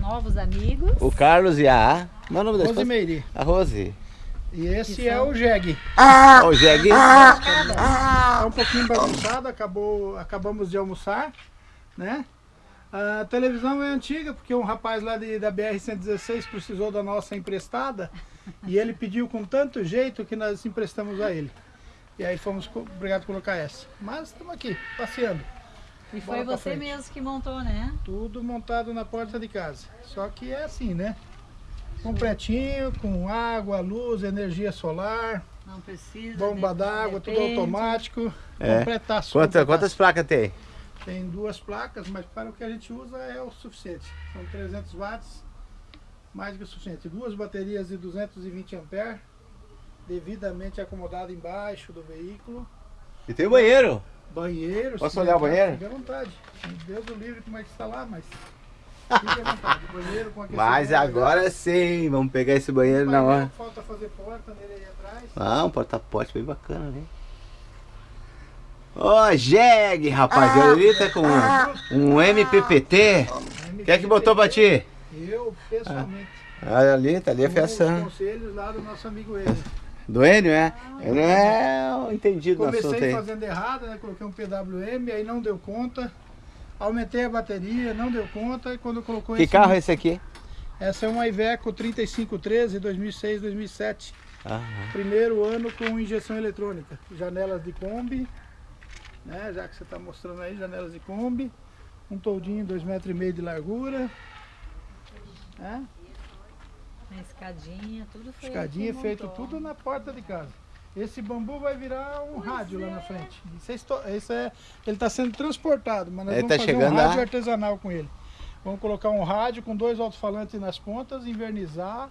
novos amigos. O Carlos e a... Meu nome da esposa? Rosimeire. A Rose. E esse é o Jeg. Ó, o Jeg. Tá um pouquinho bagunçado, acabou, acabamos de almoçar, né? A televisão é antiga, porque um rapaz lá de, da BR-116 precisou da nossa emprestada e ele pediu com tanto jeito que nós emprestamos a ele. E aí fomos obrigados a colocar essa. Mas estamos aqui, passeando. E foi você mesmo que montou, né? Tudo montado na porta de casa. Só que é assim, né? Completinho, com água, luz, energia solar, Não precisa. bomba d'água, tudo automático. É. Completaço. Quanta, quantas placas tem? Tem duas placas, mas para o que a gente usa é o suficiente. São 300 watts, mais que o suficiente. Duas baterias de 220 amperes, devidamente acomodado embaixo do veículo. E tem o banheiro. Banheiro. Posso olhar o banheiro? Fique à vontade. Deus o livre como é que está lá, mas fique à vontade. Banheiro com. Mas agora sim, vamos pegar esse banheiro na hora. Falta fazer porta nele aí atrás. Ah, um porta-pote bem bacana, né? Ó, Jeg, rapaz, ele tá com um MPPT. Quem é que botou pra ti? Eu, pessoalmente. Ah, ali, tá ali a com os conselhos lá do nosso amigo ele. Do Enio, é? Ele é o entendido do assunto Comecei aí. fazendo errado, né? Coloquei um PWM, aí não deu conta. Aumentei a bateria, não deu conta. E quando colocou Que esse- carro é esse aqui? Essa é uma Iveco 3513 2006, 2007. Aham. Primeiro ano com injeção eletrônica. Janelas de Kombi, né? Já que você está mostrando aí, janelas de Kombi. Um toldinho 2,5 metros e meio de largura. né? Na escadinha, tudo foi. Escadinha feito montou. tudo na porta de casa. Esse bambu vai virar um rádio lá na frente. Isso é, isso é- ele está sendo transportado, mas nós Ele vamos tá fazer um rádio lá? artesanal com ele. Vamos colocar um rádio com dois alto-falantes nas pontas, invernizar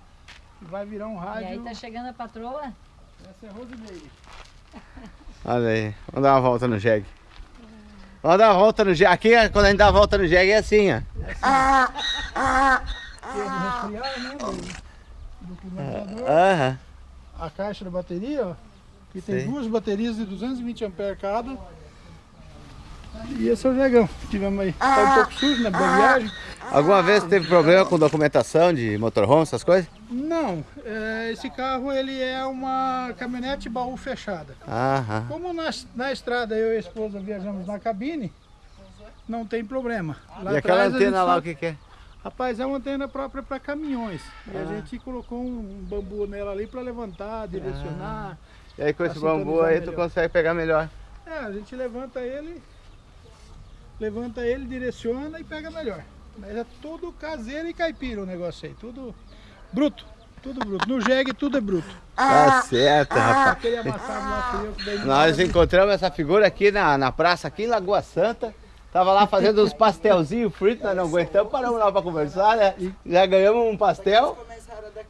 e vai virar um E rádio. aí tá chegando a patroa? Essa é Rosimeire. Olha aí, vamos dar uma volta no Jeg. Vamos dar uma volta no Jeg. Aqui, quando a gente dá a volta no Jeg, é assim, ó. É do resfriar, né? Do, do climatizador. Aham. A caixa da bateria, ó. Que tem Sei. duas baterias de 220 amperes cada. E esse é o Jegão. Tivemos aí. Tá um pouco sujo, né? Boa viagem. Alguma vez teve problema com documentação de motorhome, essas coisas? Não, é, esse carro ele é uma caminhonete baú fechada. Aham. Como na, na estrada eu e a esposa viajamos na cabine, não tem problema. Lá E aquela a antena lá, só- o que que é? Rapaz, é uma antena própria para caminhões. E a Ah. gente colocou um bambu nela ali para levantar, direcionar. E aí com esse bambu aí tu melhor. consegue pegar melhor. É, a gente levanta ele, levanta ele, direciona e pega melhor. Mas é tudo caseiro e caipira o negócio aí, tudo bruto, tudo bruto. No jegue tudo é bruto. Tá certo, rapaz. Aquele amassado lá eu Nós encontramos essa figura aqui na, na praça, aqui em Lagoa Santa. Tava lá fazendo uns pastelzinhos fritos, nós não aguentamos, paramos lá pra conversar, né? Já ganhamos um pastel.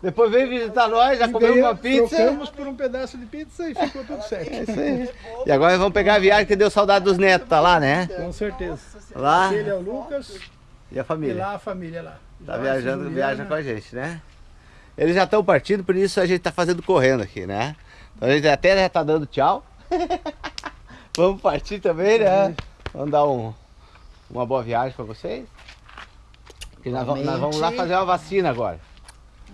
Depois veio visitar nós, já comemos uma pizza. Trocamos por um pedaço de pizza e ficou tudo certo. É isso aí. E agora vamos pegar a viagem que deu saudade dos netos, tá lá, né? Com certeza. Lá Ele é o Lucas e a e família. lá a família lá. Tá Joyce, viajando, viaja com a gente, né? Eles já estão partindo, por isso a gente tá fazendo correndo aqui, né? Então a gente até já tá dando tchau. Vamos partir também, né? Vamos dar um, uma boa viagem pra vocês. Porque nós, vamos- nós vamos lá fazer uma vacina agora.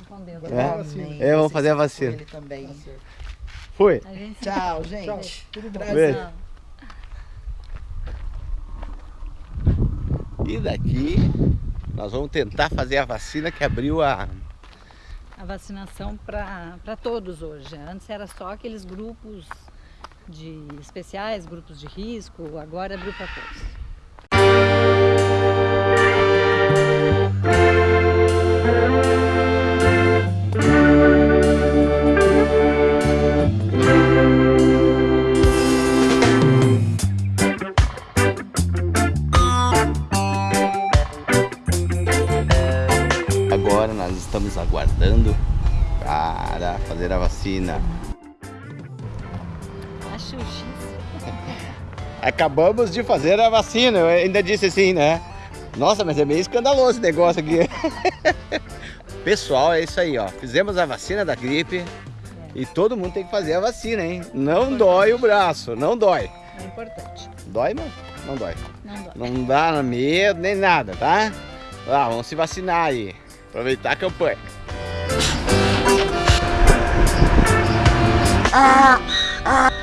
Com Deus. É. É, vamos fazer a vacina. Ele também. Fui. Gente Tchau, Tchau. gente. Tudo bom. Beijo. E daqui nós vamos tentar fazer a vacina que abriu a. a vacinação para todos hoje. Antes era só aqueles grupos de especiais, grupos de risco, agora abriu para todos. Nós estamos aguardando para fazer a vacina. Acho. Acabamos de fazer a vacina. Eu ainda disse assim, né? Nossa, mas é meio escandaloso esse negócio aqui. Pessoal, é isso aí, ó. Fizemos a vacina da gripe e todo mundo tem que fazer a vacina, hein? Não dói o braço, não dói. É importante. Dói, mano? Não dói. Não dói. Não dá medo nem nada, tá? Lá, vamos se vacinar aí. Aproveitar a campanha. Ah, ah.